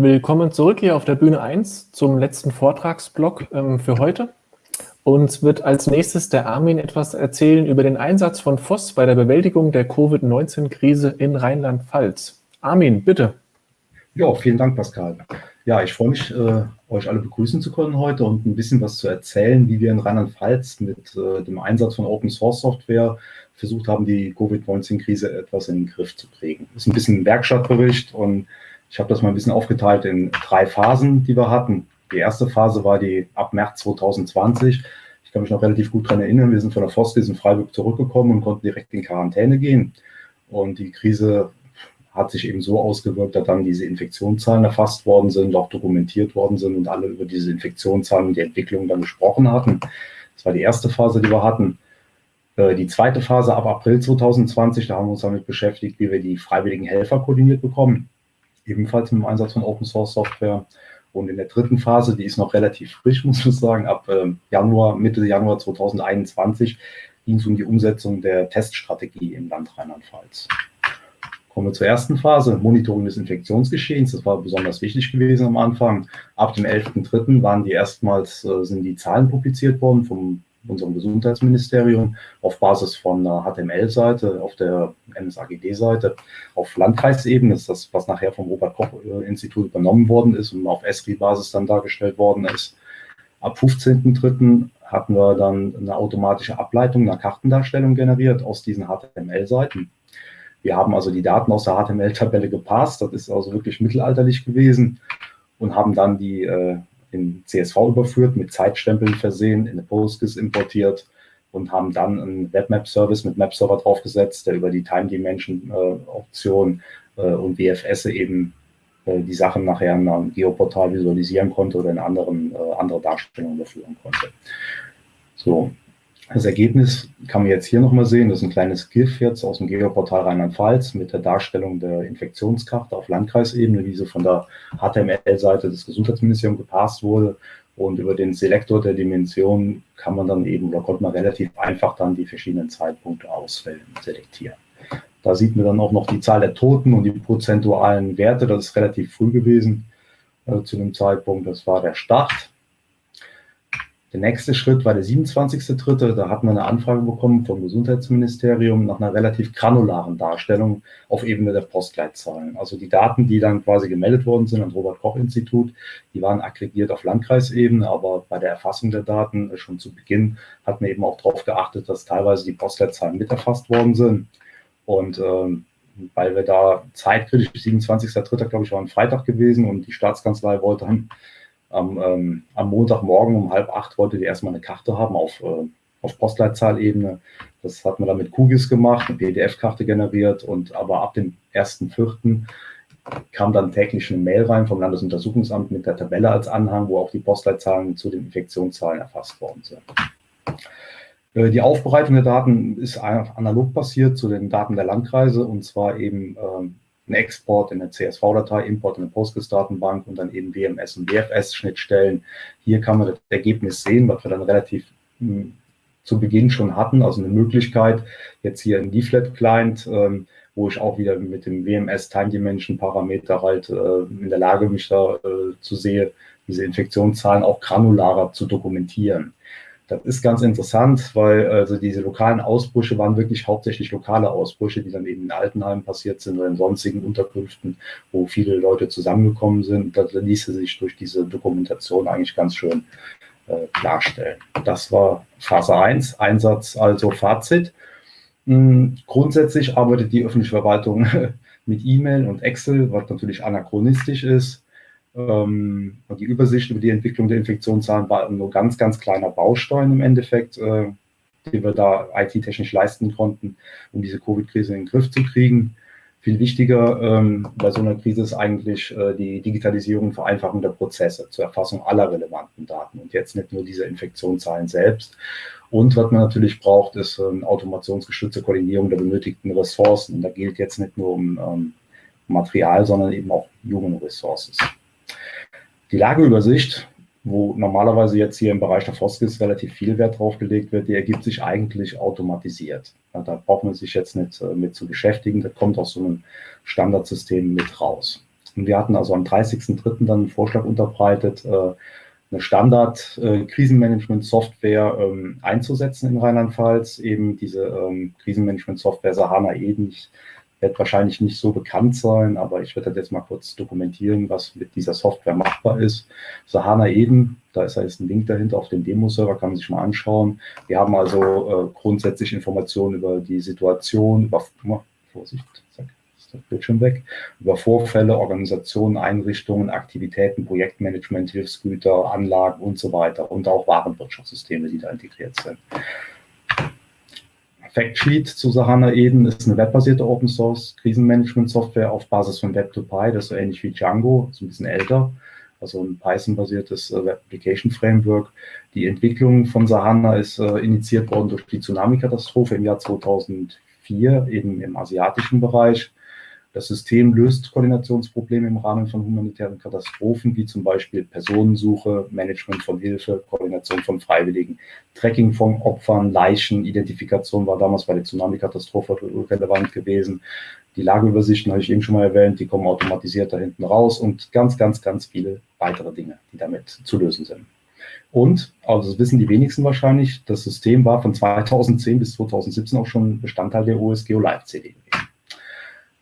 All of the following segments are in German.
Willkommen zurück hier auf der Bühne 1 zum letzten Vortragsblock ähm, für heute. Uns wird als nächstes der Armin etwas erzählen über den Einsatz von FOSS bei der Bewältigung der Covid-19-Krise in Rheinland-Pfalz. Armin, bitte. Ja, vielen Dank, Pascal. Ja, ich freue mich, äh, euch alle begrüßen zu können heute und ein bisschen was zu erzählen, wie wir in Rheinland-Pfalz mit äh, dem Einsatz von Open-Source-Software versucht haben, die Covid-19-Krise etwas in den Griff zu kriegen. Das ist ein bisschen ein Werkstattbericht und ich habe das mal ein bisschen aufgeteilt in drei Phasen, die wir hatten. Die erste Phase war die ab März 2020. Ich kann mich noch relativ gut daran erinnern, wir sind von der Foskis in Freiburg zurückgekommen und konnten direkt in Quarantäne gehen. Und die Krise hat sich eben so ausgewirkt, dass dann diese Infektionszahlen erfasst worden sind, auch dokumentiert worden sind und alle über diese Infektionszahlen und die Entwicklung dann gesprochen hatten. Das war die erste Phase, die wir hatten. Äh, die zweite Phase ab April 2020, da haben wir uns damit beschäftigt, wie wir die freiwilligen Helfer koordiniert bekommen ebenfalls dem Einsatz von Open Source Software. Und in der dritten Phase, die ist noch relativ frisch, muss man sagen, ab äh, Januar, Mitte Januar 2021 ging es um die Umsetzung der Teststrategie im Land Rheinland-Pfalz. Kommen wir zur ersten Phase, Monitoring des Infektionsgeschehens. Das war besonders wichtig gewesen am Anfang. Ab dem 11.3. waren die erstmals, äh, sind die Zahlen publiziert worden vom unserem Gesundheitsministerium auf Basis von einer HTML-Seite, auf der NSAGD-Seite, auf Landkreisebene, das ist das, was nachher vom Robert-Koch-Institut übernommen worden ist und auf ESRI-Basis dann dargestellt worden ist. Ab 15.03. hatten wir dann eine automatische Ableitung einer Kartendarstellung generiert aus diesen HTML-Seiten. Wir haben also die Daten aus der HTML-Tabelle gepasst, das ist also wirklich mittelalterlich gewesen und haben dann die äh, in CSV überführt, mit Zeitstempeln versehen, in eine PostGIS importiert und haben dann einen Webmap-Service mit Map-Server draufgesetzt, der über die Time Dimension-Option äh, äh, und WFS eben äh, die Sachen nachher in einem Geoportal visualisieren konnte oder in anderen, äh, andere Darstellungen überführen konnte. So, das Ergebnis kann man jetzt hier nochmal sehen. Das ist ein kleines GIF jetzt aus dem Geoportal Rheinland-Pfalz mit der Darstellung der Infektionskarte auf Landkreisebene, wie sie von der HTML-Seite des Gesundheitsministeriums gepasst wurde. Und über den Selektor der Dimension kann man dann eben, oder konnte man relativ einfach dann die verschiedenen Zeitpunkte auswählen selektieren. Da sieht man dann auch noch die Zahl der Toten und die prozentualen Werte. Das ist relativ früh gewesen äh, zu dem Zeitpunkt. Das war der Start. Der nächste Schritt war der 27.3. Da hatten wir eine Anfrage bekommen vom Gesundheitsministerium nach einer relativ granularen Darstellung auf Ebene der Postleitzahlen. Also die Daten, die dann quasi gemeldet worden sind am Robert-Koch-Institut, die waren aggregiert auf Landkreisebene, aber bei der Erfassung der Daten schon zu Beginn hat man eben auch darauf geachtet, dass teilweise die Postleitzahlen mit erfasst worden sind. Und ähm, weil wir da zeitkritisch, 27.3. glaube ich, war ein Freitag gewesen und die Staatskanzlei wollte dann am, ähm, am Montagmorgen um halb acht wollte die erstmal eine Karte haben auf, äh, auf Postleitzahlebene. Das hat man dann mit QGIS gemacht, eine PDF-Karte generiert und aber ab dem 1.4. kam dann täglich eine Mail rein vom Landesuntersuchungsamt mit der Tabelle als Anhang, wo auch die Postleitzahlen zu den Infektionszahlen erfasst worden sind. Äh, die Aufbereitung der Daten ist analog passiert zu den Daten der Landkreise und zwar eben ähm, ein Export in eine CSV-Datei, Import in eine Postgres-Datenbank und dann eben WMS und WFS-Schnittstellen. Hier kann man das Ergebnis sehen, was wir dann relativ hm, zu Beginn schon hatten, also eine Möglichkeit, jetzt hier ein Leaflet-Client, ähm, wo ich auch wieder mit dem WMS Time Dimension Parameter halt äh, in der Lage mich da äh, zu sehen, diese Infektionszahlen auch granularer zu dokumentieren. Das ist ganz interessant, weil also diese lokalen Ausbrüche waren wirklich hauptsächlich lokale Ausbrüche, die dann eben in Altenheimen passiert sind oder in sonstigen Unterkünften, wo viele Leute zusammengekommen sind. Das ließe sich durch diese Dokumentation eigentlich ganz schön äh, klarstellen. Das war Phase 1, Einsatz, also Fazit. Hm, grundsätzlich arbeitet die öffentliche Verwaltung mit E-Mail und Excel, was natürlich anachronistisch ist. Ähm, die Übersicht über die Entwicklung der Infektionszahlen war nur ganz, ganz kleiner Baustein im Endeffekt, äh, den wir da IT-technisch leisten konnten, um diese Covid-Krise in den Griff zu kriegen. Viel wichtiger ähm, bei so einer Krise ist eigentlich äh, die Digitalisierung und Vereinfachung der Prozesse zur Erfassung aller relevanten Daten und jetzt nicht nur diese Infektionszahlen selbst. Und was man natürlich braucht, ist ähm, automationsgestützte Koordinierung der benötigten Ressourcen. Und da gilt jetzt nicht nur um Material, sondern eben auch Human Resources. Die Lageübersicht, wo normalerweise jetzt hier im Bereich der Foskis relativ viel Wert drauf gelegt wird, die ergibt sich eigentlich automatisiert. Ja, da braucht man sich jetzt nicht äh, mit zu beschäftigen, das kommt aus so einem Standardsystem mit raus. Und wir hatten also am 30.03. dann einen Vorschlag unterbreitet, äh, eine Standard-Krisenmanagement-Software ähm, einzusetzen in Rheinland-Pfalz. Eben diese ähm, Krisenmanagement-Software Sahana Eden. Ich wird wahrscheinlich nicht so bekannt sein, aber ich werde das jetzt mal kurz dokumentieren, was mit dieser Software machbar ist. Sahana Eden, da ist jetzt ein Link dahinter auf dem Demo-Server, kann man sich mal anschauen. Wir haben also äh, grundsätzlich Informationen über die Situation, über, Vorsicht, ist das Bildschirm weg, über Vorfälle, Organisationen, Einrichtungen, Aktivitäten, Projektmanagement, Hilfsgüter, Anlagen und so weiter und auch Warenwirtschaftssysteme, die da integriert sind. Factsheet zu Sahana Eden ist eine webbasierte Open Source Krisenmanagement-Software auf Basis von Web2Py, das ist so ähnlich wie Django, ist ein bisschen älter, also ein Python-basiertes äh, Web Application Framework. Die Entwicklung von Sahana ist äh, initiiert worden durch die Tsunami-Katastrophe im Jahr 2004, eben im asiatischen Bereich. Das System löst Koordinationsprobleme im Rahmen von humanitären Katastrophen, wie zum Beispiel Personensuche, Management von Hilfe, Koordination von Freiwilligen, Tracking von Opfern, Leichen, Identifikation war damals bei der Tsunami-Katastrophe relevant gewesen. Die Lageübersichten habe ich eben schon mal erwähnt, die kommen automatisiert da hinten raus und ganz, ganz, ganz viele weitere Dinge, die damit zu lösen sind. Und, also das wissen die wenigsten wahrscheinlich, das System war von 2010 bis 2017 auch schon Bestandteil der OSGeo Live CD.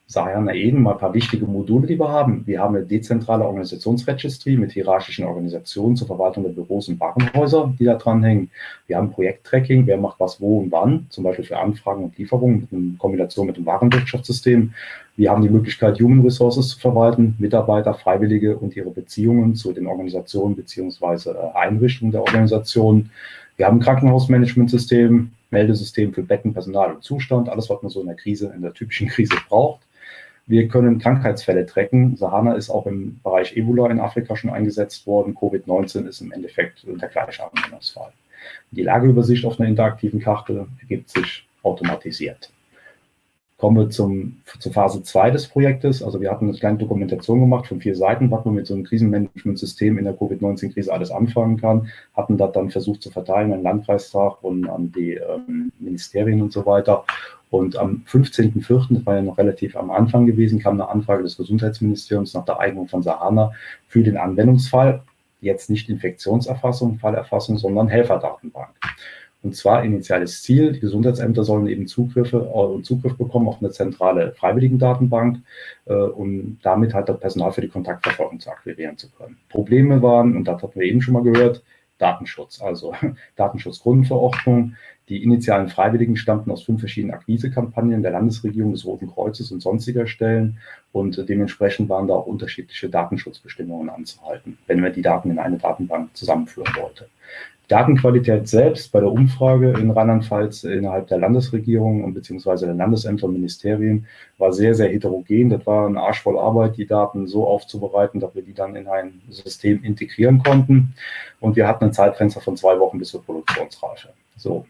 Sahana Eden mal ein paar wichtige Module, die wir haben. Wir haben eine dezentrale Organisationsregistry mit hierarchischen Organisationen zur Verwaltung der Büros und Warenhäuser, die da dranhängen. Wir haben Projekttracking, wer macht was wo und wann, zum Beispiel für Anfragen und Lieferungen in Kombination mit dem Warenwirtschaftssystem. Wir haben die Möglichkeit, Human Resources zu verwalten, Mitarbeiter, Freiwillige und ihre Beziehungen zu den Organisationen bzw. Äh, Einrichtungen der Organisationen. Wir haben ein Krankenhausmanagementsystem, Meldesystem für Betten, Personal und Zustand, alles, was man so in der Krise, in der typischen Krise braucht. Wir können Krankheitsfälle tracken. Sahana ist auch im Bereich Ebola in Afrika schon eingesetzt worden. Covid-19 ist im Endeffekt der gleiche Anwendungsfall. Die Lageübersicht auf einer interaktiven Karte ergibt sich automatisiert. Kommen wir zum, zur Phase 2 des Projektes. Also wir hatten eine kleine Dokumentation gemacht von vier Seiten, was man mit so einem Krisenmanagementsystem in der Covid-19-Krise alles anfangen kann. Hatten das dann versucht zu verteilen an den Landkreistag und an die ähm, Ministerien und so weiter. Und am 15.04., das war ja noch relativ am Anfang gewesen, kam eine Anfrage des Gesundheitsministeriums nach der Eignung von Sahana für den Anwendungsfall. Jetzt nicht Infektionserfassung, Fallerfassung, sondern Helferdatenbank. Und zwar initiales Ziel, die Gesundheitsämter sollen eben Zugriffe und äh, Zugriff bekommen auf eine zentrale Freiwilligendatenbank, äh, um damit halt das Personal für die Kontaktverfolgung zu akquirieren zu können. Probleme waren, und das hatten wir eben schon mal gehört, Datenschutz, also Datenschutzgrundverordnung. Die initialen Freiwilligen stammten aus fünf verschiedenen Akquisekampagnen der Landesregierung, des Roten Kreuzes und sonstiger Stellen. Und dementsprechend waren da auch unterschiedliche Datenschutzbestimmungen anzuhalten, wenn man die Daten in eine Datenbank zusammenführen wollte. Datenqualität selbst bei der Umfrage in Rheinland-Pfalz innerhalb der Landesregierung und beziehungsweise der Landesämter und Ministerien war sehr, sehr heterogen. Das war ein Arsch voll Arbeit, die Daten so aufzubereiten, dass wir die dann in ein System integrieren konnten. Und wir hatten ein Zeitfenster von zwei Wochen bis zur Produktionsreife. So,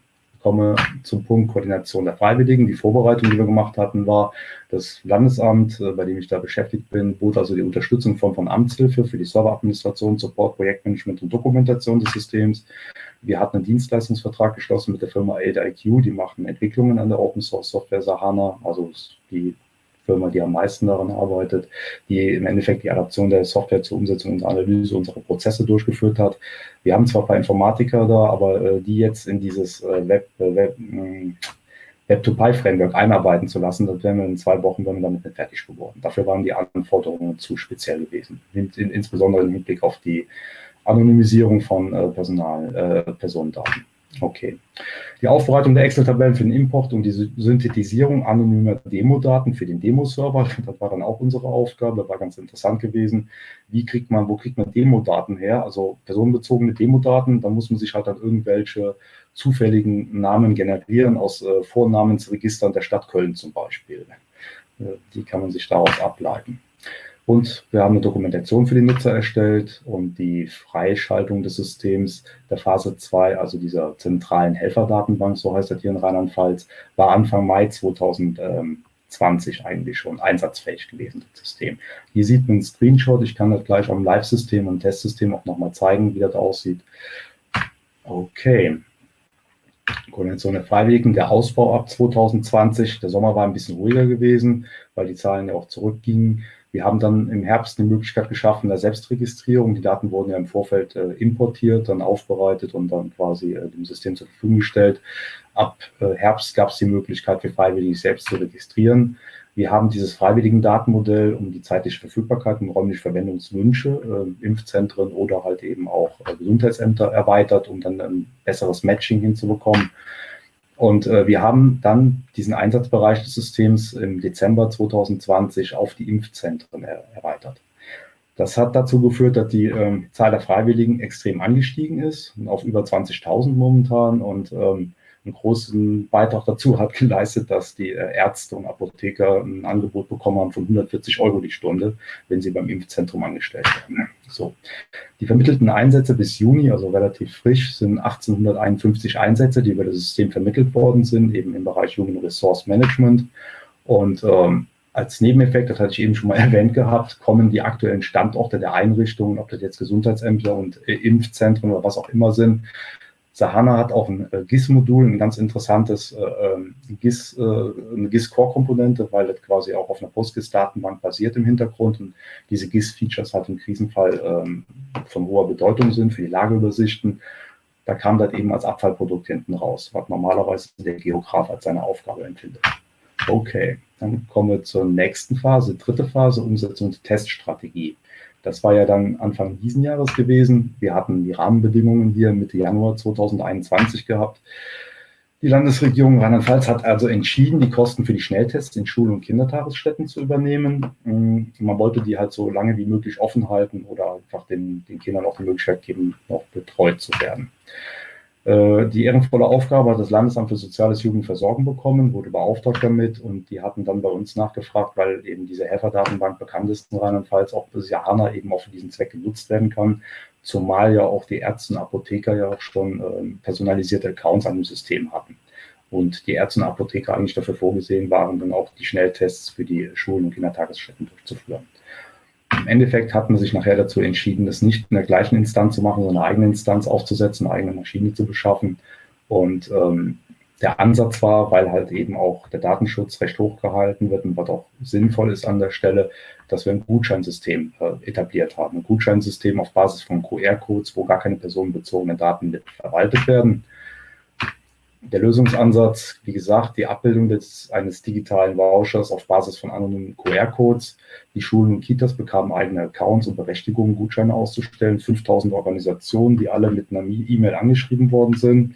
komme zum Punkt Koordination der Freiwilligen. Die Vorbereitung, die wir gemacht hatten, war das Landesamt, äh, bei dem ich da beschäftigt bin, bot also die Unterstützung von, von Amtshilfe für die Serveradministration, Support, Projektmanagement und Dokumentation des Systems. Wir hatten einen Dienstleistungsvertrag geschlossen mit der Firma AidIQ, die machen Entwicklungen an der Open Source Software Sahana, also die Firma, die am meisten daran arbeitet, die im Endeffekt die Adaption der Software zur Umsetzung und Analyse unserer Prozesse durchgeführt hat. Wir haben zwar ein paar Informatiker da, aber äh, die jetzt in dieses äh, Web, äh, Web, äh, Web-to-Py-Framework einarbeiten zu lassen, das wären wir in zwei Wochen wenn wir damit nicht fertig geworden. Dafür waren die Anforderungen zu speziell gewesen, in, in, insbesondere im Hinblick auf die Anonymisierung von äh, Personal, äh, Personendaten. Okay. Die Aufbereitung der Excel-Tabellen für den Import und die Synthetisierung anonymer Demo-Daten für den Demo-Server, das war dann auch unsere Aufgabe, war ganz interessant gewesen. Wie kriegt man, wo kriegt man Demo-Daten her? Also personenbezogene Demo-Daten, da muss man sich halt dann irgendwelche zufälligen Namen generieren aus äh, Vornamensregistern der Stadt Köln zum Beispiel. Äh, die kann man sich daraus ableiten. Und wir haben eine Dokumentation für die Nutzer erstellt und die Freischaltung des Systems der Phase 2, also dieser zentralen Helferdatenbank, so heißt das hier in Rheinland-Pfalz, war Anfang Mai 2020 eigentlich schon einsatzfähig gewesen, das System. Hier sieht man einen Screenshot, ich kann das gleich am Live-System und Testsystem auch nochmal zeigen, wie das aussieht. Okay. Koordination der Freiwilligen, der Ausbau ab 2020, der Sommer war ein bisschen ruhiger gewesen, weil die Zahlen ja auch zurückgingen. Wir haben dann im Herbst eine Möglichkeit geschaffen der Selbstregistrierung. Die Daten wurden ja im Vorfeld äh, importiert, dann aufbereitet und dann quasi äh, dem System zur Verfügung gestellt. Ab äh, Herbst gab es die Möglichkeit für Freiwillige selbst zu registrieren. Wir haben dieses freiwilligen Datenmodell um die zeitliche Verfügbarkeit und räumliche Verwendungswünsche, äh, Impfzentren oder halt eben auch äh, Gesundheitsämter erweitert, um dann ein besseres Matching hinzubekommen. Und äh, wir haben dann diesen Einsatzbereich des Systems im Dezember 2020 auf die Impfzentren er erweitert. Das hat dazu geführt, dass die ähm, Zahl der Freiwilligen extrem angestiegen ist, auf über 20.000 momentan. Und ähm, einen großen Beitrag dazu hat geleistet, dass die äh, Ärzte und Apotheker ein Angebot bekommen haben von 140 Euro die Stunde, wenn sie beim Impfzentrum angestellt werden. So. Die vermittelten Einsätze bis Juni, also relativ frisch, sind 1851 Einsätze, die über das System vermittelt worden sind, eben im Bereich Human Resource Management. Und ähm, als Nebeneffekt, das hatte ich eben schon mal erwähnt gehabt, kommen die aktuellen Standorte der Einrichtungen, ob das jetzt Gesundheitsämter und äh, Impfzentren oder was auch immer sind, Sahana hat auch ein äh, GIS-Modul, ein ganz interessantes äh, ähm, GIS, äh, eine GIS-Core-Komponente, weil das quasi auch auf einer PostGIS-Datenbank basiert im Hintergrund und diese GIS-Features halt im Krisenfall ähm, von hoher Bedeutung sind für die Lageübersichten. Da kam das eben als Abfallprodukt hinten raus, was normalerweise der Geograf als seine Aufgabe empfindet. Okay, dann kommen wir zur nächsten Phase, dritte Phase, Umsetzung der Teststrategie. Das war ja dann Anfang diesen Jahres gewesen. Wir hatten die Rahmenbedingungen hier Mitte Januar 2021 gehabt. Die Landesregierung Rheinland-Pfalz hat also entschieden, die Kosten für die Schnelltests in Schulen und Kindertagesstätten zu übernehmen. Mm, man wollte die halt so lange wie möglich offen halten oder einfach den, den Kindern auch die Möglichkeit geben, noch betreut zu werden. Äh, die ehrenvolle Aufgabe hat das Landesamt für Soziales Jugendversorgen bekommen, wurde beauftragt damit und die hatten dann bei uns nachgefragt, weil eben diese Helferdatenbank bekannt ist in Rheinland-Pfalz, ob das Jahana eben auch für diesen Zweck genutzt werden kann, zumal ja auch die Ärzte und Apotheker ja auch schon äh, personalisierte Accounts an dem System hatten. Und die Ärzte und Apotheker eigentlich dafür vorgesehen waren, dann auch die Schnelltests für die Schulen und Kindertagesstätten durchzuführen. Im Endeffekt hat man sich nachher dazu entschieden, das nicht in der gleichen Instanz zu machen, sondern eine eigene Instanz aufzusetzen, eine eigene Maschine zu beschaffen. Und ähm, der Ansatz war, weil halt eben auch der Datenschutz recht hoch gehalten wird und was auch sinnvoll ist an der Stelle, dass wir ein Gutscheinsystem äh, etabliert haben. Ein Gutscheinsystem auf Basis von QR-Codes, wo gar keine personenbezogenen Daten verwaltet werden der Lösungsansatz, wie gesagt, die Abbildung des, eines digitalen Vouchers auf Basis von anonymen QR-Codes. Die Schulen und Kitas bekamen eigene Accounts und Berechtigungen, Gutscheine auszustellen. 5000 Organisationen, die alle mit einer E-Mail angeschrieben worden sind.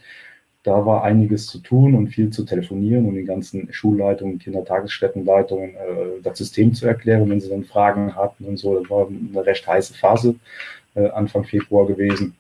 Da war einiges zu tun und viel zu telefonieren und den ganzen Schulleitungen, Kindertagesstättenleitungen äh, das System zu erklären, wenn sie dann Fragen hatten und so. Das war eine recht heiße Phase äh, Anfang Februar gewesen.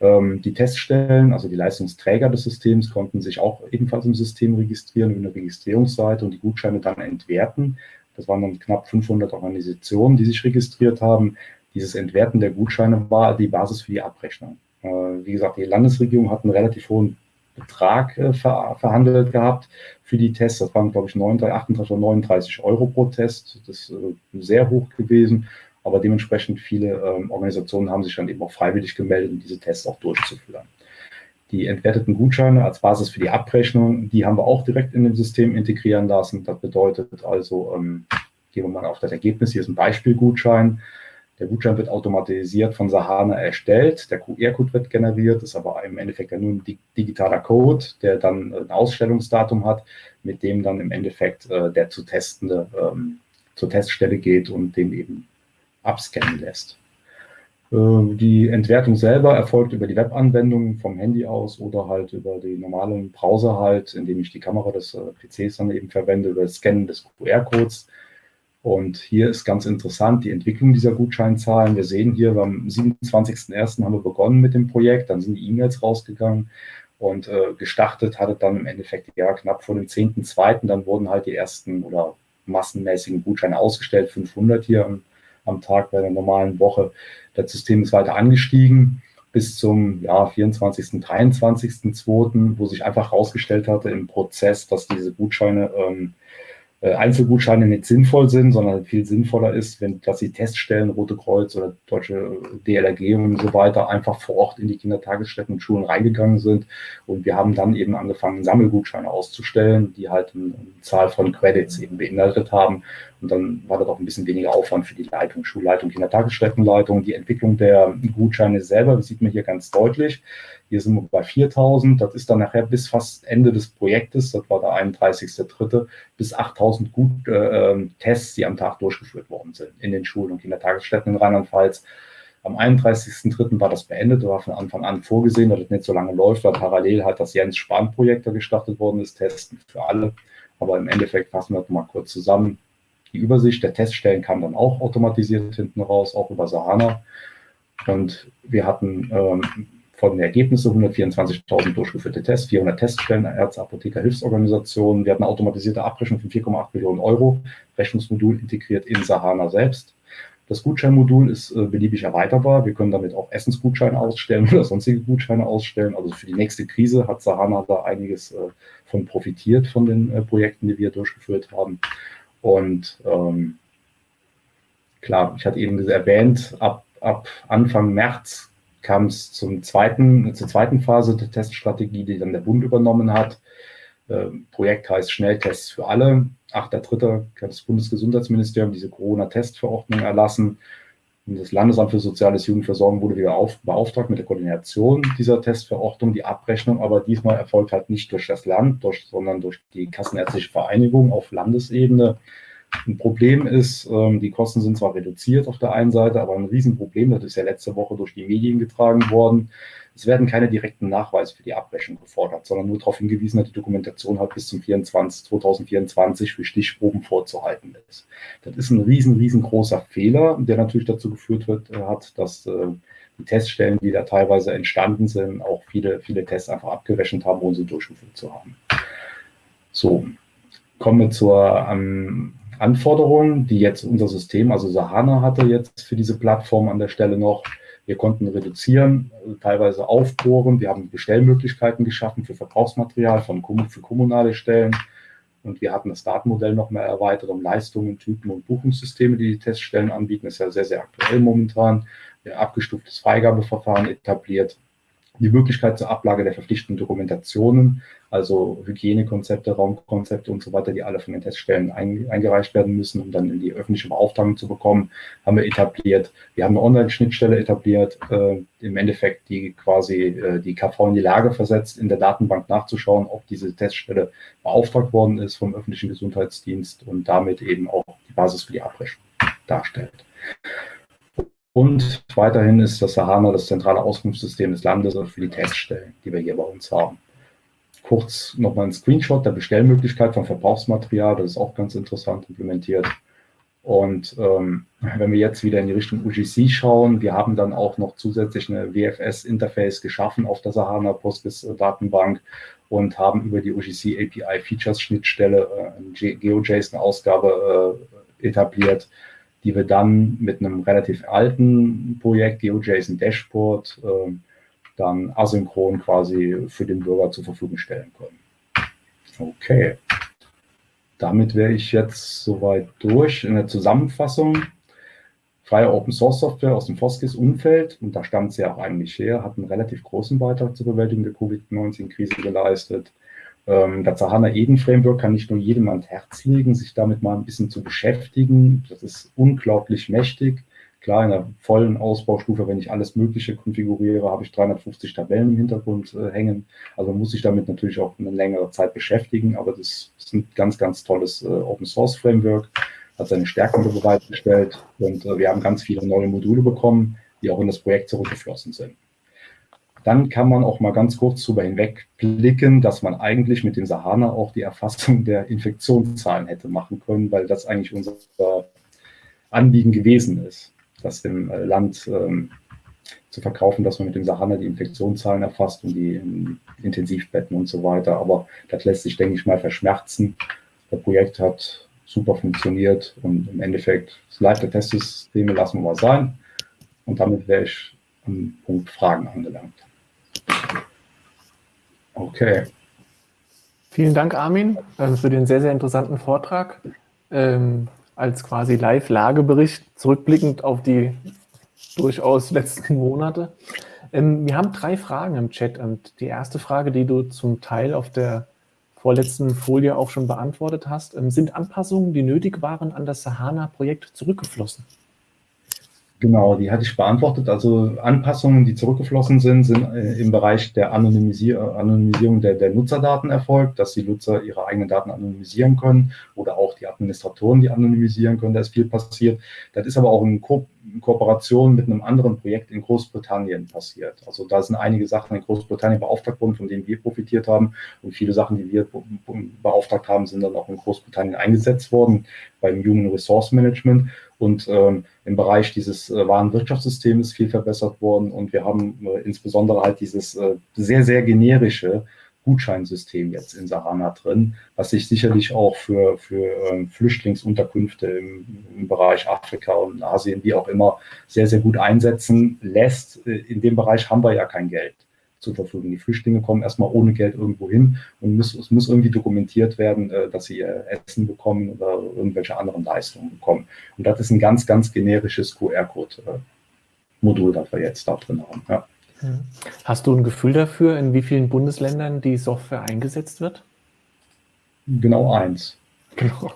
Ähm, die Teststellen, also die Leistungsträger des Systems, konnten sich auch ebenfalls im System registrieren über eine Registrierungsseite und die Gutscheine dann entwerten. Das waren dann knapp 500 Organisationen, die sich registriert haben. Dieses Entwerten der Gutscheine war die Basis für die Abrechnung. Äh, wie gesagt, die Landesregierung hat einen relativ hohen Betrag äh, ver verhandelt gehabt für die Tests. Das waren, glaube ich, 39, 38 oder 39 Euro pro Test. Das ist äh, sehr hoch gewesen. Aber dementsprechend viele ähm, Organisationen haben sich dann eben auch freiwillig gemeldet, um diese Tests auch durchzuführen. Die entwerteten Gutscheine als Basis für die Abrechnung, die haben wir auch direkt in dem System integrieren lassen. Das bedeutet also, ähm, gehen wir mal auf das Ergebnis, hier ist ein Beispielgutschein. Der Gutschein wird automatisiert von Sahana erstellt. Der QR-Code wird generiert, ist aber im Endeffekt ja nur ein digitaler Code, der dann ein Ausstellungsdatum hat, mit dem dann im Endeffekt äh, der zu testende ähm, zur Teststelle geht und dem eben abscannen lässt. Äh, die Entwertung selber erfolgt über die Webanwendung vom Handy aus oder halt über den normalen Browser halt, indem ich die Kamera des äh, PCs dann eben verwende, über das Scannen des QR-Codes. Und hier ist ganz interessant die Entwicklung dieser Gutscheinzahlen. Wir sehen hier, am 27.01. haben wir begonnen mit dem Projekt, dann sind die E-Mails rausgegangen und äh, gestartet hatte dann im Endeffekt ja knapp vor dem 10.02. Dann wurden halt die ersten oder massenmäßigen Gutscheine ausgestellt, 500 hier am am Tag bei der normalen Woche. Das System ist weiter angestiegen bis zum ja, 24., 23.2., wo sich einfach herausgestellt hatte im Prozess, dass diese Gutscheine ähm, äh, Einzelgutscheine nicht sinnvoll sind, sondern viel sinnvoller ist, wenn dass die Teststellen, Rote Kreuz oder Deutsche DLRG und so weiter einfach vor Ort in die Kindertagesstätten und Schulen reingegangen sind. Und wir haben dann eben angefangen, Sammelgutscheine auszustellen, die halt eine, eine Zahl von Credits eben beinhaltet haben. Und dann war das auch ein bisschen weniger Aufwand für die Leitung, Schulleitung, Kindertagesstättenleitung. Die Entwicklung der Gutscheine selber, das sieht man hier ganz deutlich. Hier sind wir bei 4000. Das ist dann nachher bis fast Ende des Projektes, das war der 31.3., bis 8000 Gut, äh, ähm, Tests, die am Tag durchgeführt worden sind in den Schulen und Kindertagesstätten in Rheinland-Pfalz. Am 31.3. war das beendet, war von Anfang an vorgesehen, dass es nicht so lange läuft, weil parallel halt das Jens-Spahn-Projekt da gestartet worden ist, Testen für alle. Aber im Endeffekt fassen wir das mal kurz zusammen. Die Übersicht der Teststellen kam dann auch automatisiert hinten raus, auch über Sahana. Und wir hatten ähm, von den Ergebnissen 124.000 durchgeführte Tests, 400 Teststellen, Ärzte, Apotheker, Hilfsorganisationen. Wir hatten eine automatisierte Abrechnung von 4,8 Millionen Euro, Rechnungsmodul integriert in Sahana selbst. Das Gutscheinmodul ist äh, beliebig erweiterbar. Wir können damit auch Essensgutscheine ausstellen oder sonstige Gutscheine ausstellen. Also für die nächste Krise hat Sahana da einiges äh, von profitiert von den äh, Projekten, die wir durchgeführt haben. Und ähm, klar, ich hatte eben erwähnt, ab, ab Anfang März kam es zum zweiten, zur zweiten Phase der Teststrategie, die dann der Bund übernommen hat. Ähm, Projekt heißt Schnelltests für alle. 8.3. hat das Bundesgesundheitsministerium diese Corona-Testverordnung erlassen. Und das Landesamt für Soziales Jugendversorgung wurde wieder auf, beauftragt mit der Koordination dieser Testverordnung. Die Abrechnung aber diesmal erfolgt halt nicht durch das Land, durch, sondern durch die Kassenärztliche Vereinigung auf Landesebene. Ein Problem ist, ähm, die Kosten sind zwar reduziert auf der einen Seite, aber ein Riesenproblem, das ist ja letzte Woche durch die Medien getragen worden. Es werden keine direkten Nachweise für die Abrechnung gefordert, sondern nur darauf hingewiesen, dass die Dokumentation halt bis zum 24, 2024 für Stichproben vorzuhalten ist. Das ist ein riesen, riesengroßer Fehler, der natürlich dazu geführt wird, äh, hat, dass äh, die Teststellen, die da teilweise entstanden sind, auch viele, viele Tests einfach abgerechnet haben, ohne sie durchgeführt zu haben. So, kommen wir zur ähm, Anforderungen, die jetzt unser System, also Sahana hatte jetzt für diese Plattform an der Stelle noch. Wir konnten reduzieren, teilweise aufbohren. Wir haben Bestellmöglichkeiten geschaffen für Verbrauchsmaterial von, für kommunale Stellen. Und wir hatten das Datenmodell noch mehr erweitert um Leistungen, Typen und Buchungssysteme, die die Teststellen anbieten. Das ist ja sehr, sehr aktuell momentan. Haben abgestuftes Freigabeverfahren etabliert die Möglichkeit zur Ablage der verpflichtenden Dokumentationen, also Hygienekonzepte, Raumkonzepte und so weiter, die alle von den Teststellen ein, eingereicht werden müssen, um dann in die öffentliche Beauftragung zu bekommen, haben wir etabliert. Wir haben eine Online-Schnittstelle etabliert, äh, im Endeffekt, die quasi äh, die KV in die Lage versetzt, in der Datenbank nachzuschauen, ob diese Teststelle beauftragt worden ist vom öffentlichen Gesundheitsdienst und damit eben auch die Basis für die Abrechnung darstellt. Und weiterhin ist das Sahana das zentrale Auskunftssystem des Landes für die Teststellen, die wir hier bei uns haben. Kurz nochmal ein Screenshot der Bestellmöglichkeit von Verbrauchsmaterial, das ist auch ganz interessant implementiert. Und ähm, wenn wir jetzt wieder in die Richtung UGC schauen, wir haben dann auch noch zusätzlich eine WFS-Interface geschaffen auf der Sahana Postgres-Datenbank und haben über die UGC API Features Schnittstelle äh, eine GeoJSON-Ausgabe äh, etabliert, die wir dann mit einem relativ alten Projekt, GeoJSON Dashboard, äh, dann asynchron quasi für den Bürger zur Verfügung stellen können. Okay. Damit wäre ich jetzt soweit durch in der Zusammenfassung. Freie Open Source Software aus dem Foskis-Umfeld, und da stammt sie auch eigentlich her, hat einen relativ großen Beitrag zur Bewältigung der Covid-19-Krise geleistet. Ähm, das Sahana Eden Framework kann nicht nur jedem ans Herz legen, sich damit mal ein bisschen zu beschäftigen. Das ist unglaublich mächtig. Klar, in der vollen Ausbaustufe, wenn ich alles Mögliche konfiguriere, habe ich 350 Tabellen im Hintergrund äh, hängen. Also muss ich damit natürlich auch eine längere Zeit beschäftigen. Aber das ist ein ganz, ganz tolles äh, Open Source Framework, hat seine Stärken bereitgestellt und äh, wir haben ganz viele neue Module bekommen, die auch in das Projekt zurückgeflossen sind dann kann man auch mal ganz kurz darüber hinwegblicken, dass man eigentlich mit dem Sahana auch die Erfassung der Infektionszahlen hätte machen können, weil das eigentlich unser Anliegen gewesen ist, das dem äh, Land ähm, zu verkaufen, dass man mit dem Sahana die Infektionszahlen erfasst und die Intensivbetten und so weiter. Aber das lässt sich, denke ich mal, verschmerzen. Das Projekt hat super funktioniert und im Endeffekt das Live-Testsysteme lassen wir mal sein. Und damit wäre ich am Punkt Fragen angelangt. Okay. Vielen Dank, Armin, äh, für den sehr, sehr interessanten Vortrag. Ähm, als quasi Live-Lagebericht, zurückblickend auf die durchaus letzten Monate. Ähm, wir haben drei Fragen im Chat und die erste Frage, die du zum Teil auf der vorletzten Folie auch schon beantwortet hast, ähm, sind Anpassungen, die nötig waren, an das Sahana-Projekt zurückgeflossen? Genau, die hatte ich beantwortet. Also Anpassungen, die zurückgeflossen sind, sind äh, im Bereich der Anonymisier Anonymisierung der, der, Nutzerdaten erfolgt, dass die Nutzer ihre eigenen Daten anonymisieren können oder auch die Administratoren, die anonymisieren können. Da ist viel passiert. Das ist aber auch in, Ko in Kooperation mit einem anderen Projekt in Großbritannien passiert. Also da sind einige Sachen in Großbritannien beauftragt worden, von denen wir profitiert haben. Und viele Sachen, die wir beauftragt haben, sind dann auch in Großbritannien eingesetzt worden beim Human Resource Management. Und ähm, im Bereich dieses äh, Warenwirtschaftssystems viel verbessert worden. Und wir haben äh, insbesondere halt dieses äh, sehr, sehr generische Gutscheinsystem jetzt in Sahana drin, was sich sicherlich auch für, für ähm, Flüchtlingsunterkünfte im, im, Bereich Afrika und Asien, wie auch immer, sehr, sehr gut einsetzen lässt. Äh, in dem Bereich haben wir ja kein Geld zur Verfügung. Die Flüchtlinge kommen erstmal ohne Geld irgendwo hin und muss, es muss irgendwie dokumentiert werden, äh, dass sie äh, Essen bekommen oder irgendwelche anderen Leistungen bekommen. Und das ist ein ganz, ganz generisches QR-Code-Modul, das wir jetzt da drin haben. Ja. Hast du ein Gefühl dafür, in wie vielen Bundesländern die Software eingesetzt wird? Genau eins. Genau.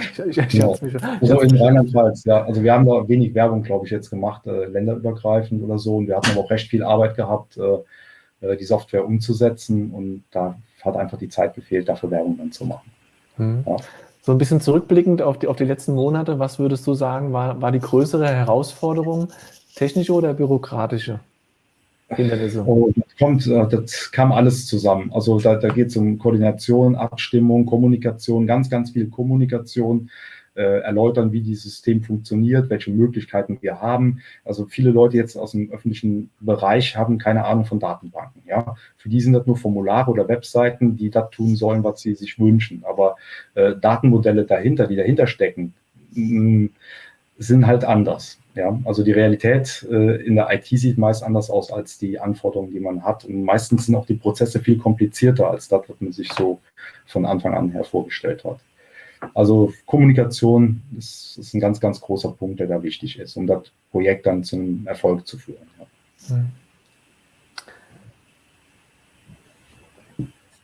Ich, ich, ich genau. mich, also in Rheinland-Pfalz, ja. Also wir haben da wenig Werbung, glaube ich, jetzt gemacht, äh, länderübergreifend oder so. Und wir hatten aber auch recht viel Arbeit gehabt, äh, äh, die Software umzusetzen und da hat einfach die Zeit gefehlt, dafür Werbung dann zu machen. Mhm. Ja. So ein bisschen zurückblickend auf die, auf die letzten Monate, was würdest du sagen, war, war die größere Herausforderung, technische oder bürokratische Hindernisse? Oh, das, kommt, äh, das kam alles zusammen. Also da, da geht es um Koordination, Abstimmung, Kommunikation, ganz, ganz viel Kommunikation äh, erläutern, wie dieses System funktioniert, welche Möglichkeiten wir haben. Also viele Leute jetzt aus dem öffentlichen Bereich haben keine Ahnung von Datenbanken. Ja, für die sind das nur Formulare oder Webseiten, die das tun sollen, was sie sich wünschen. Aber äh, Datenmodelle dahinter, die dahinter stecken, mh, sind halt anders. Ja, also die Realität äh, in der IT sieht meist anders aus als die Anforderungen, die man hat. Und meistens sind auch die Prozesse viel komplizierter als das, was man sich so von Anfang an her vorgestellt hat. Also Kommunikation ist, ist, ein ganz, ganz großer Punkt, der da wichtig ist, um das Projekt dann zum Erfolg zu führen. Ja.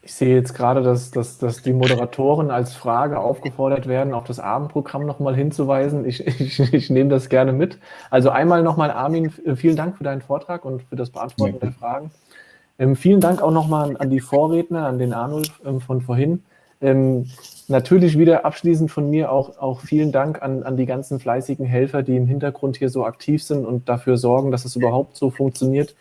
Ich sehe jetzt gerade, dass, dass, dass die Moderatoren als Frage aufgefordert werden, auf das Abendprogramm nochmal hinzuweisen. Ich, ich, ich nehme das gerne mit. Also einmal nochmal, Armin, vielen Dank für deinen Vortrag und für das Beantworten der Fragen. Ähm, vielen Dank auch nochmal an die Vorredner, an den Arnulf ähm, von vorhin. Ähm, natürlich wieder abschließend von mir auch, auch vielen Dank an, an die ganzen fleißigen Helfer, die im Hintergrund hier so aktiv sind und dafür sorgen, dass es überhaupt so funktioniert,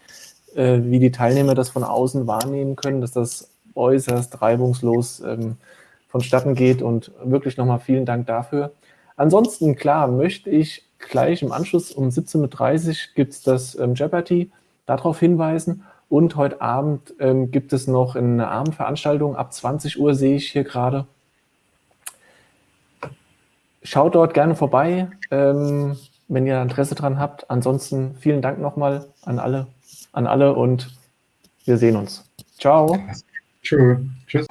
äh, wie die Teilnehmer das von außen wahrnehmen können, dass das äußerst reibungslos ähm, vonstatten geht und wirklich nochmal vielen Dank dafür. Ansonsten, klar, möchte ich gleich im Anschluss um 17.30 Uhr gibt es das ähm, Jeopardy, darauf hinweisen und heute Abend ähm, gibt es noch eine Abendveranstaltung. Ab 20 Uhr sehe ich hier gerade. Schaut dort gerne vorbei, ähm, wenn ihr Interesse dran habt. Ansonsten vielen Dank nochmal an alle, an alle und wir sehen uns. Ciao. True. Tschüss.